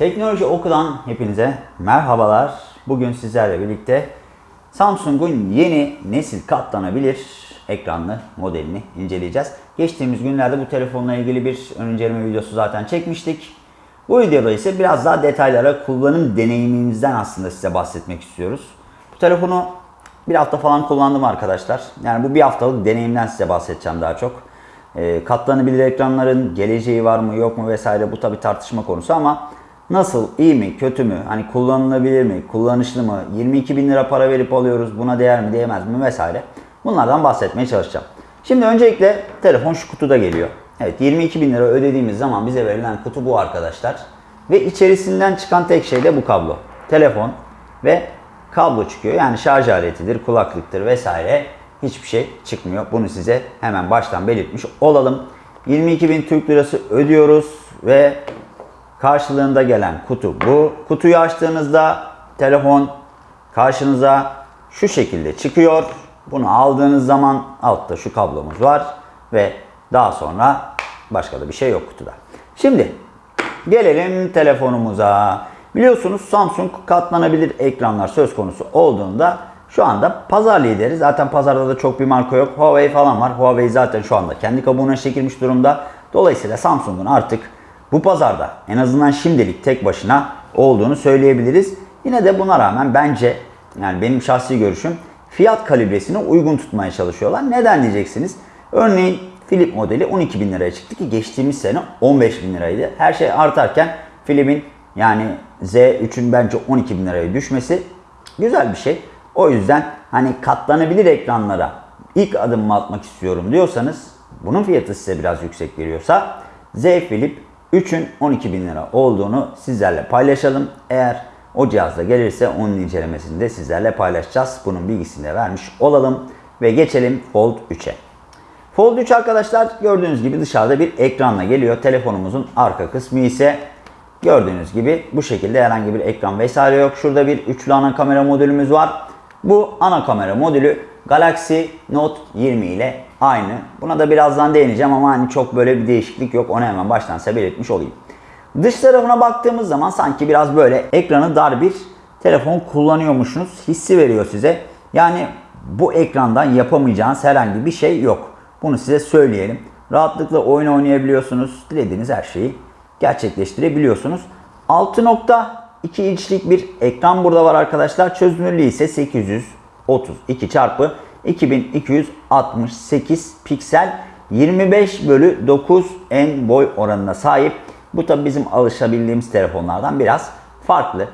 Teknoloji Oku'dan hepinize merhabalar. Bugün sizlerle birlikte Samsung'un yeni nesil katlanabilir ekranlı modelini inceleyeceğiz. Geçtiğimiz günlerde bu telefonla ilgili bir ön inceleme videosu zaten çekmiştik. Bu videoda ise biraz daha detaylara kullanım deneyimimizden aslında size bahsetmek istiyoruz. Bu telefonu bir hafta falan kullandım arkadaşlar. Yani bu bir haftalık deneyimden size bahsedeceğim daha çok. E, katlanabilir ekranların geleceği var mı yok mu vesaire bu tabi tartışma konusu ama nasıl iyi mi kötü mü hani kullanılabilir mi kullanışlı mı 22 bin lira para verip alıyoruz buna değer mi değmez mi vesaire bunlardan bahsetmeye çalışacağım. Şimdi öncelikle telefon şu kutuda geliyor. Evet 22 bin lira ödediğimiz zaman bize verilen kutu bu arkadaşlar. Ve içerisinden çıkan tek şey de bu kablo. Telefon ve kablo çıkıyor. Yani şarj aletidir, kulaklıktır vesaire hiçbir şey çıkmıyor. Bunu size hemen baştan belirtmiş olalım. 22 bin Türk lirası ödüyoruz ve karşılığında gelen kutu bu. Kutuyu açtığınızda telefon karşınıza şu şekilde çıkıyor. Bunu aldığınız zaman altta şu kablomuz var ve daha sonra başka da bir şey yok kutuda. Şimdi gelelim telefonumuza. Biliyorsunuz Samsung katlanabilir ekranlar söz konusu olduğunda şu anda pazar lideri. Zaten pazarda da çok bir marka yok. Huawei falan var. Huawei zaten şu anda kendi kabuğuna çekilmiş durumda. Dolayısıyla Samsung'un artık bu pazarda en azından şimdilik tek başına olduğunu söyleyebiliriz. Yine de buna rağmen bence yani benim şahsi görüşüm fiyat kalibresini uygun tutmaya çalışıyorlar. Neden diyeceksiniz? Örneğin Flip modeli 12 bin liraya çıktı ki geçtiğimiz sene 15 bin liraydı. Her şey artarken Flip'in yani Z3'ün bence 12 bin liraya düşmesi güzel bir şey. O yüzden hani katlanabilir ekranlara ilk adımımı atmak istiyorum diyorsanız bunun fiyatı size biraz yüksek geliyorsa Z Flip 3'ün 12 bin lira olduğunu sizlerle paylaşalım. Eğer o cihazda gelirse onun incelemesini de sizlerle paylaşacağız. Bunun bilgisini de vermiş olalım ve geçelim Fold 3'e. Fold 3 arkadaşlar gördüğünüz gibi dışarıda bir ekranla geliyor. Telefonumuzun arka kısmı ise gördüğünüz gibi bu şekilde herhangi bir ekran vesaire yok. Şurada bir üçlü ana kamera modülümüz var. Bu ana kamera modülü Galaxy Note 20 ile aynı. Buna da birazdan değineceğim ama hani çok böyle bir değişiklik yok. Onu hemen baştan belirtmiş olayım. Dış tarafına baktığımız zaman sanki biraz böyle ekranı dar bir telefon kullanıyormuşsunuz hissi veriyor size. Yani bu ekrandan yapamayacağınız herhangi bir şey yok. Bunu size söyleyelim. Rahatlıkla oyun oynayabiliyorsunuz. Dilediğiniz her şeyi gerçekleştirebiliyorsunuz. 6.2 inçlik bir ekran burada var arkadaşlar. Çözünürlüğü ise 832 çarpı 2268 piksel 25 bölü 9 en boy oranına sahip. Bu tabi bizim alışabildiğimiz telefonlardan biraz farklı.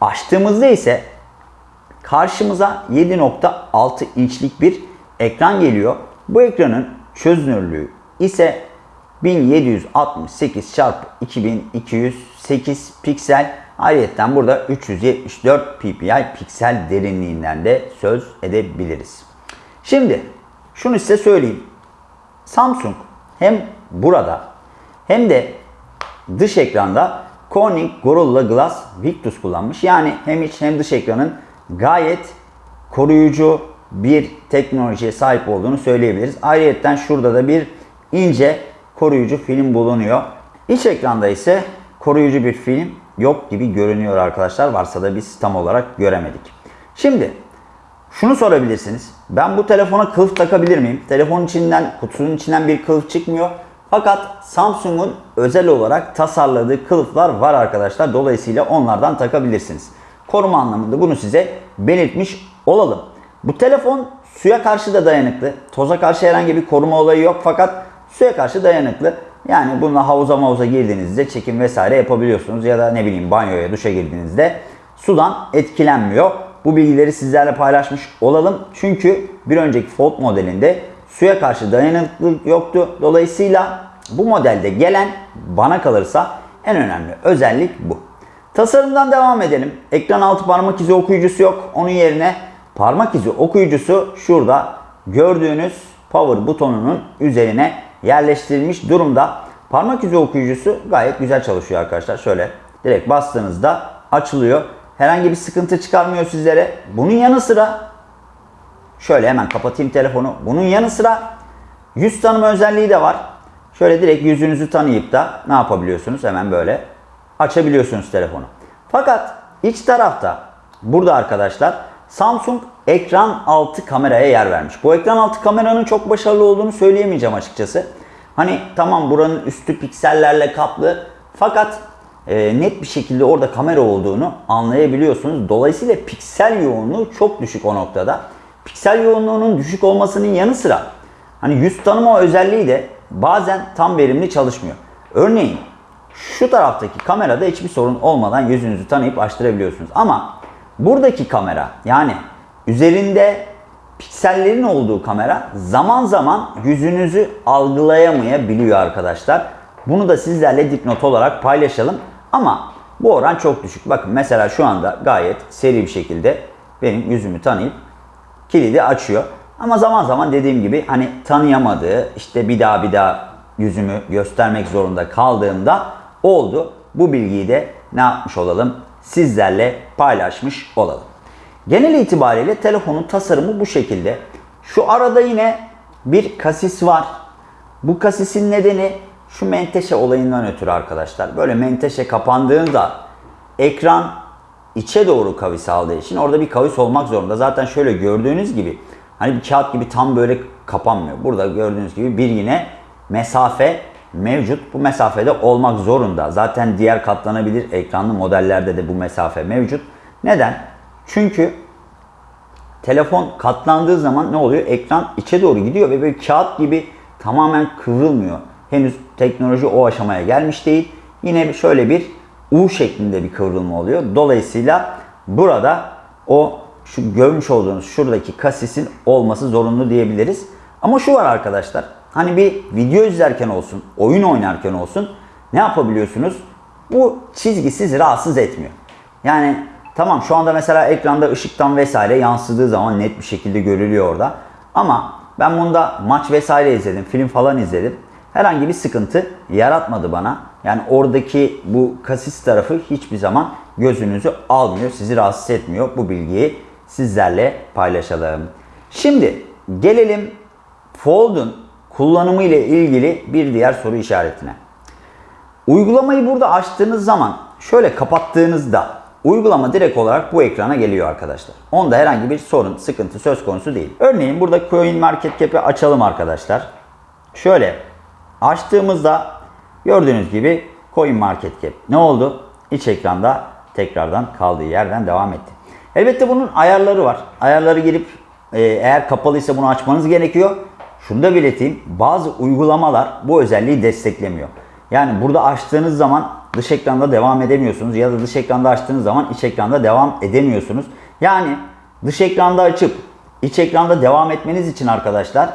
Açtığımızda ise karşımıza 7.6 inçlik bir ekran geliyor. Bu ekranın çözünürlüğü ise 1768 çarpı 2208 piksel. Ayrıca burada 374 ppi piksel derinliğinden de söz edebiliriz. Şimdi şunu size söyleyeyim. Samsung hem burada hem de dış ekranda Corning Gorilla Glass Victus kullanmış. Yani hem iç hem dış ekranın gayet koruyucu bir teknolojiye sahip olduğunu söyleyebiliriz. Ayrıca şurada da bir ince koruyucu film bulunuyor. İç ekranda ise koruyucu bir film yok gibi görünüyor arkadaşlar. Varsa da biz tam olarak göremedik. Şimdi şunu sorabilirsiniz. Ben bu telefona kılıf takabilir miyim? Telefonun içinden, kutunun içinden bir kılıf çıkmıyor. Fakat Samsung'un özel olarak tasarladığı kılıflar var arkadaşlar. Dolayısıyla onlardan takabilirsiniz. Koruma anlamında bunu size belirtmiş olalım. Bu telefon suya karşı da dayanıklı. Toza karşı herhangi bir koruma olayı yok fakat suya karşı dayanıklı. Yani bununla havuza mavuza girdiğinizde çekim vesaire yapabiliyorsunuz. Ya da ne bileyim banyoya, duşa girdiğinizde sudan etkilenmiyor. Bu bilgileri sizlerle paylaşmış olalım. Çünkü bir önceki Fold modelinde suya karşı dayanıklılık yoktu. Dolayısıyla bu modelde gelen bana kalırsa en önemli özellik bu. Tasarımdan devam edelim. Ekran altı parmak izi okuyucusu yok. Onun yerine parmak izi okuyucusu şurada gördüğünüz power butonunun üzerine yerleştirilmiş durumda. Parmak izi okuyucusu gayet güzel çalışıyor arkadaşlar. Şöyle direkt bastığınızda açılıyor. Herhangi bir sıkıntı çıkarmıyor sizlere. Bunun yanı sıra şöyle hemen kapatayım telefonu. Bunun yanı sıra yüz tanıma özelliği de var. Şöyle direkt yüzünüzü tanıyıp da ne yapabiliyorsunuz? Hemen böyle açabiliyorsunuz telefonu. Fakat iç tarafta burada arkadaşlar Samsung ekran altı kameraya yer vermiş. Bu ekran altı kameranın çok başarılı olduğunu söyleyemeyeceğim açıkçası. Hani tamam buranın üstü piksellerle kaplı fakat e, net bir şekilde orada kamera olduğunu anlayabiliyorsunuz. Dolayısıyla piksel yoğunluğu çok düşük o noktada. Piksel yoğunluğunun düşük olmasının yanı sıra hani yüz tanıma özelliği de bazen tam verimli çalışmıyor. Örneğin şu taraftaki kamerada hiçbir sorun olmadan yüzünüzü tanıyıp açtırabiliyorsunuz. Ama buradaki kamera yani üzerinde piksellerin olduğu kamera zaman zaman yüzünüzü algılayamayabiliyor arkadaşlar. Bunu da sizlerle dipnot olarak paylaşalım. Ama bu oran çok düşük. Bakın mesela şu anda gayet seri bir şekilde benim yüzümü tanıyıp kilidi açıyor. Ama zaman zaman dediğim gibi hani tanıyamadığı işte bir daha bir daha yüzümü göstermek zorunda kaldığımda oldu. Bu bilgiyi de ne yapmış olalım? Sizlerle paylaşmış olalım. Genel itibariyle telefonun tasarımı bu şekilde. Şu arada yine bir kasis var. Bu kasisin nedeni şu menteşe olayından ötürü arkadaşlar. Böyle menteşe kapandığında ekran içe doğru kavis aldığı için orada bir kavis olmak zorunda. Zaten şöyle gördüğünüz gibi hani bir kağıt gibi tam böyle kapanmıyor. Burada gördüğünüz gibi bir yine mesafe mevcut. Bu mesafede olmak zorunda. Zaten diğer katlanabilir ekranlı modellerde de bu mesafe mevcut. Neden? Çünkü telefon katlandığı zaman ne oluyor? Ekran içe doğru gidiyor ve böyle kağıt gibi tamamen kıvrılmıyor. Henüz teknoloji o aşamaya gelmiş değil. Yine şöyle bir U şeklinde bir kıvrılma oluyor. Dolayısıyla burada o şu görmüş olduğunuz şuradaki kasisin olması zorunlu diyebiliriz. Ama şu var arkadaşlar. Hani bir video izlerken olsun, oyun oynarken olsun ne yapabiliyorsunuz? Bu çizgi sizi rahatsız etmiyor. Yani tamam şu anda mesela ekranda ışıktan vesaire yansıdığı zaman net bir şekilde görülüyor orada. Ama ben bunda maç vesaire izledim, film falan izledim. Herhangi bir sıkıntı yaratmadı bana. Yani oradaki bu kasis tarafı hiçbir zaman gözünüzü almıyor, sizi rahatsız etmiyor. Bu bilgiyi sizlerle paylaşalım. Şimdi gelelim Fold'un kullanımı ile ilgili bir diğer soru işaretine. Uygulamayı burada açtığınız zaman şöyle kapattığınızda uygulama direkt olarak bu ekrana geliyor arkadaşlar. Onda herhangi bir sorun, sıkıntı söz konusu değil. Örneğin burada Coin Market Cap'i açalım arkadaşlar. Şöyle açtığımızda gördüğünüz gibi Coin Market Cap ne oldu? İç ekranda tekrardan kaldığı yerden devam etti. Elbette bunun ayarları var. Ayarları girip e, eğer kapalıysa bunu açmanız gerekiyor. Şunu da belirteyim. Bazı uygulamalar bu özelliği desteklemiyor. Yani burada açtığınız zaman dış ekranda devam edemiyorsunuz ya da dış ekranda açtığınız zaman iç ekranda devam edemiyorsunuz. Yani dış ekranda açıp iç ekranda devam etmeniz için arkadaşlar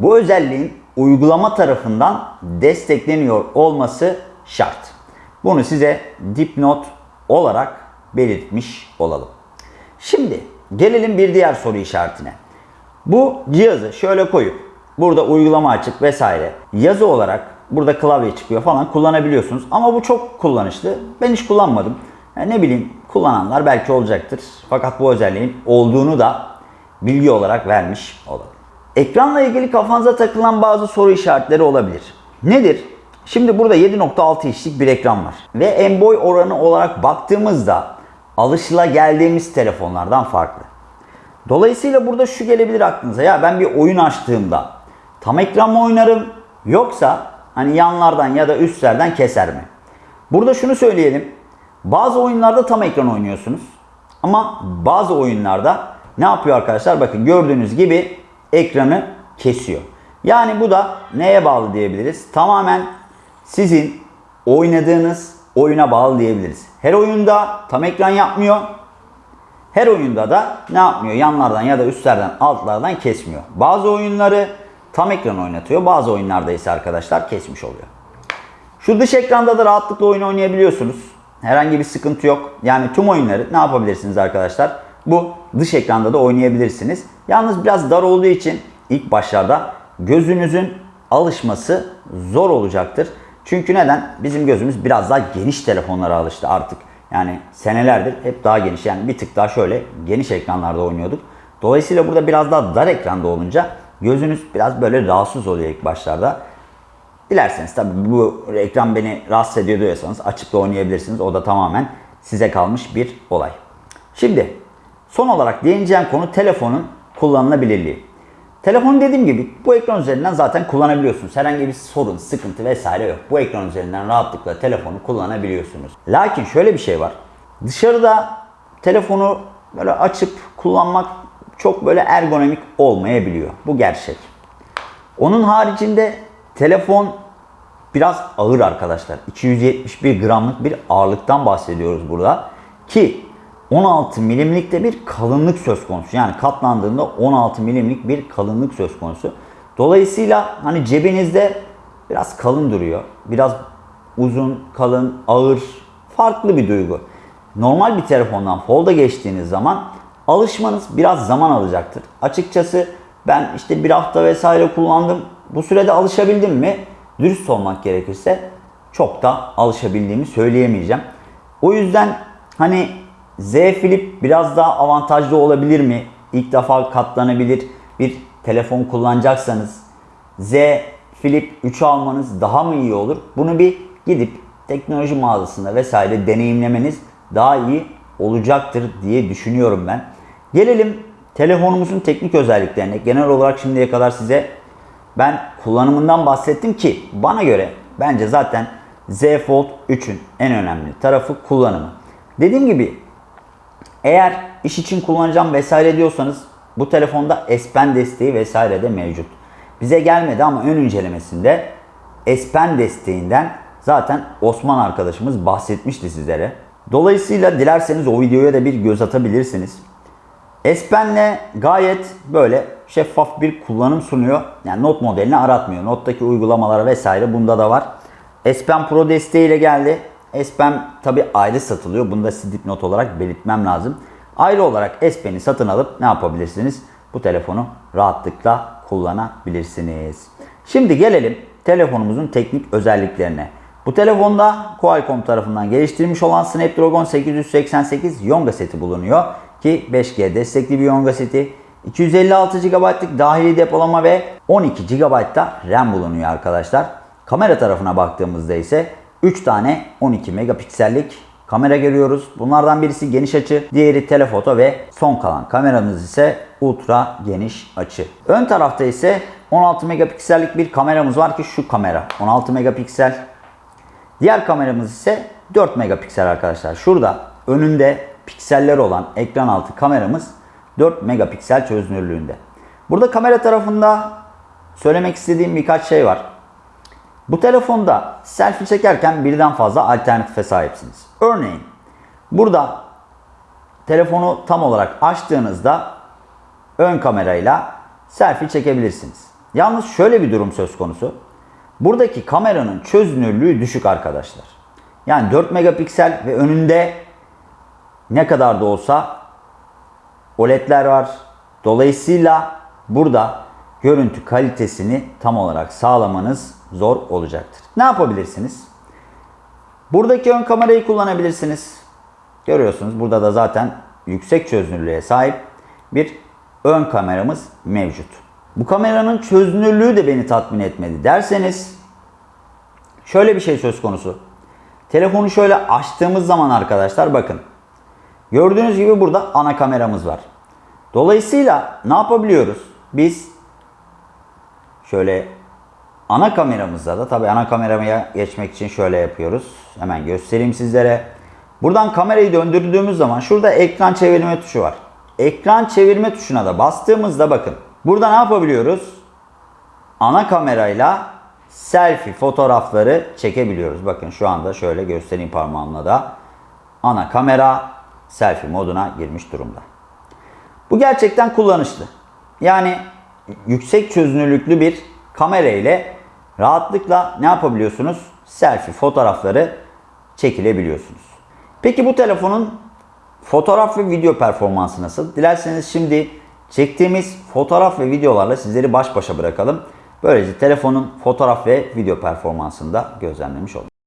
bu özelliğin uygulama tarafından destekleniyor olması şart. Bunu size dipnot olarak belirtmiş olalım. Şimdi gelelim bir diğer soru işaretine. Bu cihazı şöyle koyup burada uygulama açık vesaire yazı olarak burada klavye çıkıyor falan kullanabiliyorsunuz. Ama bu çok kullanışlı. Ben hiç kullanmadım. Yani ne bileyim kullananlar belki olacaktır. Fakat bu özelliğin olduğunu da bilgi olarak vermiş olalım. Ekranla ilgili kafanıza takılan bazı soru işaretleri olabilir. Nedir? Şimdi burada 7.6 inçlik bir ekran var. Ve en boy oranı olarak baktığımızda alışıla geldiğimiz telefonlardan farklı. Dolayısıyla burada şu gelebilir aklınıza. Ya ben bir oyun açtığımda tam ekran mı oynarım yoksa hani yanlardan ya da üstlerden keser mi? Burada şunu söyleyelim. Bazı oyunlarda tam ekran oynuyorsunuz. Ama bazı oyunlarda ne yapıyor arkadaşlar? Bakın gördüğünüz gibi ekranı kesiyor. Yani bu da neye bağlı diyebiliriz? Tamamen sizin oynadığınız oyuna bağlı diyebiliriz. Her oyunda tam ekran yapmıyor. Her oyunda da ne yapmıyor? Yanlardan ya da üstlerden, altlardan kesmiyor. Bazı oyunları tam ekran oynatıyor. Bazı oyunlarda ise arkadaşlar kesmiş oluyor. Şu dış ekranda da rahatlıkla oyun oynayabiliyorsunuz. Herhangi bir sıkıntı yok. Yani tüm oyunları ne yapabilirsiniz arkadaşlar? Bu dış ekranda da oynayabilirsiniz. Yalnız biraz dar olduğu için ilk başlarda gözünüzün alışması zor olacaktır. Çünkü neden? Bizim gözümüz biraz daha geniş telefonlara alıştı artık. Yani senelerdir hep daha geniş yani bir tık daha şöyle geniş ekranlarda oynuyorduk. Dolayısıyla burada biraz daha dar ekranda olunca gözünüz biraz böyle rahatsız oluyor ilk başlarda. Dilerseniz tabii bu ekran beni rahatsız ediyor diyorsanız açıp da oynayabilirsiniz. O da tamamen size kalmış bir olay. Şimdi son olarak değineceğim konu telefonun kullanılabilirliği. Telefonu dediğim gibi bu ekran üzerinden zaten kullanabiliyorsunuz. Herhangi bir sorun, sıkıntı vesaire yok. Bu ekran üzerinden rahatlıkla telefonu kullanabiliyorsunuz. Lakin şöyle bir şey var. Dışarıda telefonu böyle açıp kullanmak çok böyle ergonomik olmayabiliyor. Bu gerçek. Onun haricinde telefon biraz ağır arkadaşlar. 271 gramlık bir ağırlıktan bahsediyoruz burada. Ki 16 milimlikte bir kalınlık söz konusu. Yani katlandığında 16 milimlik bir kalınlık söz konusu. Dolayısıyla hani cebinizde biraz kalın duruyor. Biraz uzun, kalın, ağır, farklı bir duygu. Normal bir telefondan folda geçtiğiniz zaman alışmanız biraz zaman alacaktır. Açıkçası ben işte bir hafta vesaire kullandım. Bu sürede alışabildim mi? Dürüst olmak gerekirse çok da alışabildiğimi söyleyemeyeceğim. O yüzden hani Z Flip biraz daha avantajlı olabilir mi? İlk defa katlanabilir bir telefon kullanacaksanız Z Flip 3 almanız daha mı iyi olur? Bunu bir gidip teknoloji mağazasında vesaire deneyimlemeniz daha iyi olacaktır diye düşünüyorum ben. Gelelim telefonumuzun teknik özelliklerine. Genel olarak şimdiye kadar size ben kullanımından bahsettim ki bana göre bence zaten Z Fold 3'ün en önemli tarafı kullanımı. Dediğim gibi eğer iş için kullanacağım vesaire diyorsanız bu telefonda S Pen desteği vesaire de mevcut. Bize gelmedi ama ön incelemesinde S Pen desteğinden zaten Osman arkadaşımız bahsetmişti sizlere. Dolayısıyla dilerseniz o videoya da bir göz atabilirsiniz. S Pen'le gayet böyle şeffaf bir kullanım sunuyor. Yani Note modelini aratmıyor. Note'daki uygulamalar vesaire bunda da var. S Pen Pro desteğiyle geldi. S Pen tabi ayrı satılıyor. Bunu da size dipnot olarak belirtmem lazım. Ayrı olarak S Pen'i satın alıp ne yapabilirsiniz? Bu telefonu rahatlıkla kullanabilirsiniz. Şimdi gelelim telefonumuzun teknik özelliklerine. Bu telefonda Qualcomm tarafından geliştirilmiş olan Snapdragon 888 Yonga seti bulunuyor. Ki 5G destekli bir Yonga seti. 256 GB'lık dahili depolama ve 12 GB da RAM bulunuyor arkadaşlar. Kamera tarafına baktığımızda ise 3 tane 12 megapiksellik kamera görüyoruz. Bunlardan birisi geniş açı, diğeri telefoto ve son kalan kameramız ise ultra geniş açı. Ön tarafta ise 16 megapiksellik bir kameramız var ki şu kamera 16 megapiksel. Diğer kameramız ise 4 megapiksel arkadaşlar. Şurada önünde pikseller olan ekran altı kameramız 4 megapiksel çözünürlüğünde. Burada kamera tarafında söylemek istediğim birkaç şey var. Bu telefonda selfie çekerken birden fazla alternatife sahipsiniz. Örneğin burada telefonu tam olarak açtığınızda ön kamerayla selfie çekebilirsiniz. Yalnız şöyle bir durum söz konusu. Buradaki kameranın çözünürlüğü düşük arkadaşlar. Yani 4 megapiksel ve önünde ne kadar da olsa OLED'ler var. Dolayısıyla burada görüntü kalitesini tam olarak sağlamanız zor olacaktır. Ne yapabilirsiniz? Buradaki ön kamerayı kullanabilirsiniz. Görüyorsunuz burada da zaten yüksek çözünürlüğe sahip bir ön kameramız mevcut. Bu kameranın çözünürlüğü de beni tatmin etmedi derseniz şöyle bir şey söz konusu. Telefonu şöyle açtığımız zaman arkadaşlar bakın. Gördüğünüz gibi burada ana kameramız var. Dolayısıyla ne yapabiliyoruz? Biz şöyle ana kameramızda da tabii ana kameraya geçmek için şöyle yapıyoruz. Hemen göstereyim sizlere. Buradan kamerayı döndürdüğümüz zaman şurada ekran çevirme tuşu var. Ekran çevirme tuşuna da bastığımızda bakın. Burada ne yapabiliyoruz? Ana kamerayla selfie fotoğrafları çekebiliyoruz. Bakın şu anda şöyle göstereyim parmağımla da. Ana kamera selfie moduna girmiş durumda. Bu gerçekten kullanışlı. Yani yüksek çözünürlüklü bir kamera ile rahatlıkla ne yapabiliyorsunuz? Selfie fotoğrafları çekilebiliyorsunuz. Peki bu telefonun fotoğraf ve video performansı nasıl? Dilerseniz şimdi çektiğimiz fotoğraf ve videolarla sizleri baş başa bırakalım. Böylece telefonun fotoğraf ve video performansını da gözlemlemiş olduk.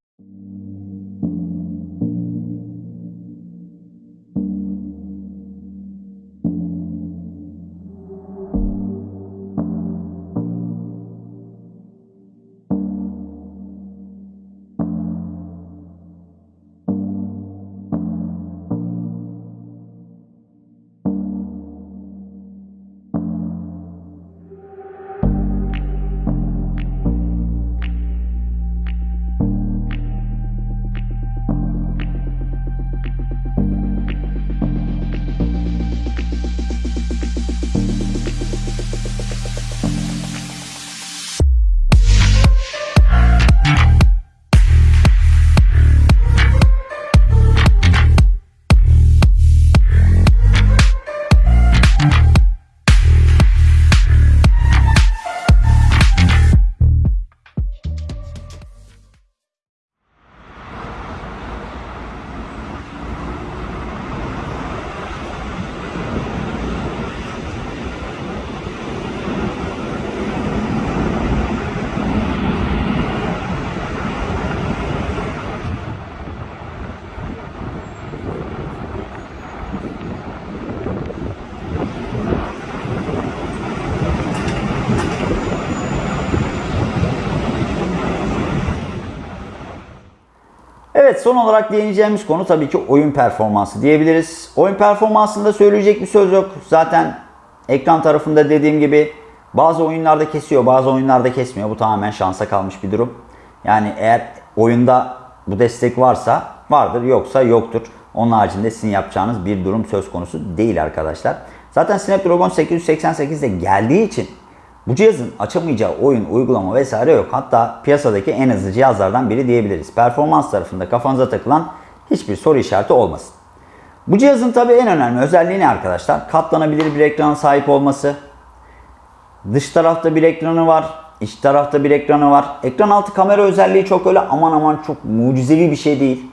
Son olarak değineceğimiz konu tabii ki oyun performansı diyebiliriz. Oyun performansında söyleyecek bir söz yok. Zaten ekran tarafında dediğim gibi bazı oyunlarda kesiyor bazı oyunlarda kesmiyor. Bu tamamen şansa kalmış bir durum. Yani eğer oyunda bu destek varsa vardır yoksa yoktur. Onun haricinde sizin yapacağınız bir durum söz konusu değil arkadaşlar. Zaten Snapdragon 888 de geldiği için bu cihazın açamayacağı oyun, uygulama vesaire yok. Hatta piyasadaki en hızlı cihazlardan biri diyebiliriz. Performans tarafında kafanıza takılan hiçbir soru işareti olmasın. Bu cihazın tabii en önemli özelliği ne arkadaşlar? Katlanabilir bir ekrana sahip olması. Dış tarafta bir ekranı var. iç tarafta bir ekranı var. Ekran altı kamera özelliği çok öyle aman aman çok mucizevi bir şey değil.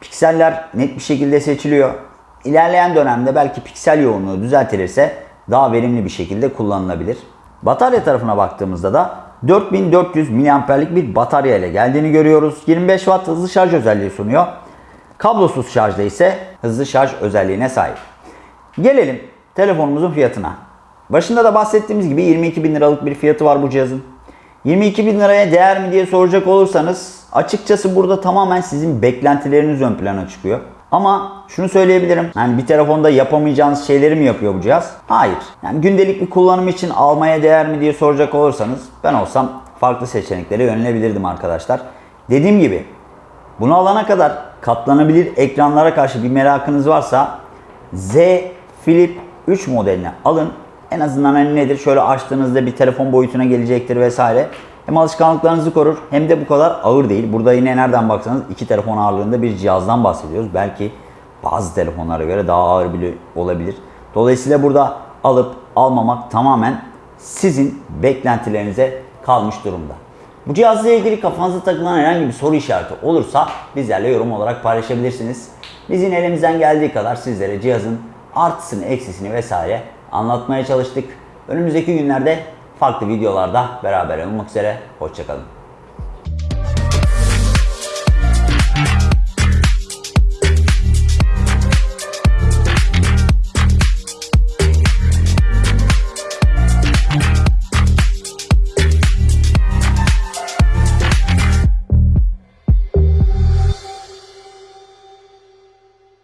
Pikseller net bir şekilde seçiliyor. İlerleyen dönemde belki piksel yoğunluğu düzeltilirse daha verimli bir şekilde kullanılabilir. Batarya tarafına baktığımızda da 4400 mAh'lik bir batarya ile geldiğini görüyoruz. 25 Watt hızlı şarj özelliği sunuyor. Kablosuz şarjda ise hızlı şarj özelliğine sahip. Gelelim telefonumuzun fiyatına. Başında da bahsettiğimiz gibi 22 bin liralık bir fiyatı var bu cihazın. 22 bin liraya değer mi diye soracak olursanız açıkçası burada tamamen sizin beklentileriniz ön plana çıkıyor. Ama şunu söyleyebilirim. Yani bir telefonda yapamayacağınız şeyleri mi yapıyor bu cihaz? Hayır. Yani gündelik bir kullanım için almaya değer mi diye soracak olursanız ben olsam farklı seçeneklere yönelebilirdim arkadaşlar. Dediğim gibi bunu alana kadar katlanabilir ekranlara karşı bir merakınız varsa Z Flip 3 modelini alın. En azından hani nedir? Şöyle açtığınızda bir telefon boyutuna gelecektir vesaire. Hem alışkanlıklarınızı korur hem de bu kadar ağır değil. Burada yine nereden baksanız iki telefon ağırlığında bir cihazdan bahsediyoruz. Belki bazı telefonlara göre daha ağır bile olabilir. Dolayısıyla burada alıp almamak tamamen sizin beklentilerinize kalmış durumda. Bu cihazla ilgili kafanıza takılan herhangi bir soru işareti olursa bizlerle yorum olarak paylaşabilirsiniz. Bizim elimizden geldiği kadar sizlere cihazın artısını, eksisini vesaire anlatmaya çalıştık. Önümüzdeki günlerde farklı videolarda beraber olmak üzere. Hoşçakalın.